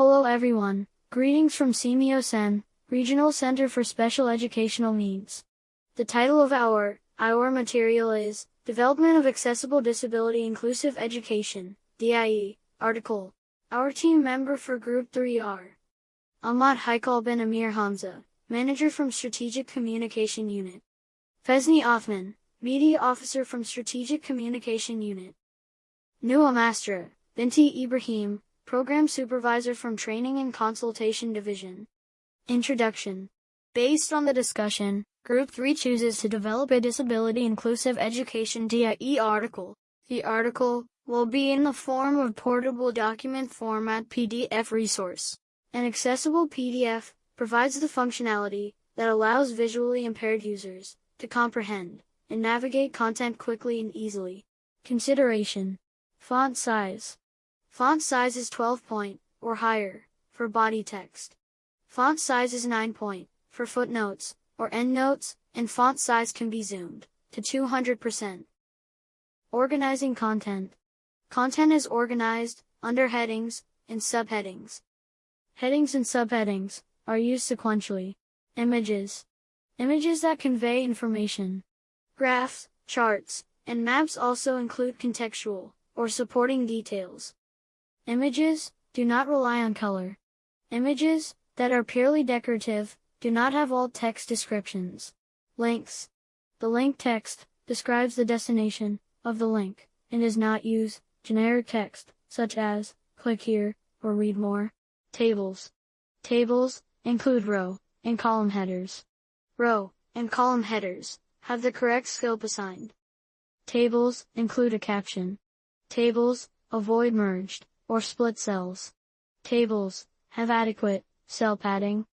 Hello everyone, greetings from SEAMEO SEN, Regional Center for Special Educational Needs. The title of our, our material is, Development of Accessible Disability Inclusive Education, DIE, article. Our team member for Group 3 are Ahmad Haikal bin Amir Hamza, Manager from Strategic Communication Unit. Fezni Othman, Media Officer from Strategic Communication Unit. Nua Mastra, Binti Ibrahim, Program Supervisor from Training and Consultation Division. Introduction. Based on the discussion, Group 3 chooses to develop a Disability Inclusive Education DIE article. The article will be in the form of portable document format PDF resource. An accessible PDF provides the functionality that allows visually impaired users to comprehend and navigate content quickly and easily. Consideration Font size Font size is 12 point, or higher, for body text. Font size is 9 point, for footnotes, or endnotes, and font size can be zoomed, to 200%. Organizing content. Content is organized, under headings, and subheadings. Headings and subheadings, are used sequentially. Images. Images that convey information. Graphs, charts, and maps also include contextual, or supporting details. Images do not rely on color. Images that are purely decorative do not have alt text descriptions. Links. The link text describes the destination of the link and does not use generic text such as click here or read more. Tables. Tables include row and column headers. Row and column headers have the correct scope assigned. Tables include a caption. Tables avoid merged or split cells. Tables have adequate cell padding.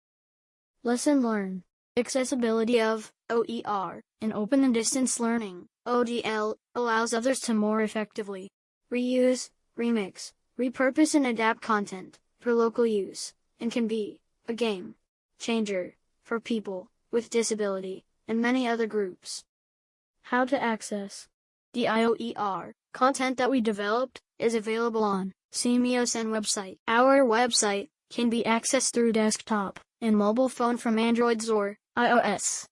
Lesson learn. Accessibility of OER in open and distance learning ODL allows others to more effectively reuse, remix, repurpose and adapt content for local use and can be a game changer for people with disability and many other groups. How to access the IOER content that we developed is available on SEAMEO SEN website. Our website can be accessed through desktop and mobile phone from Androids or iOS.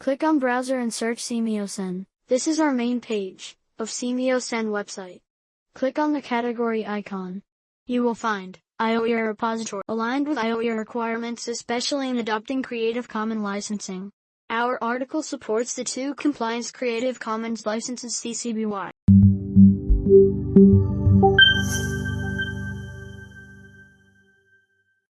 Click on browser and search SEAMEO SEN. This is our main page of SEAMEO SEN website. Click on the category icon. You will find IOER repository aligned with IOER requirements especially in adopting Creative Commons licensing. Our article supports the two compliance Creative Commons licenses CC BY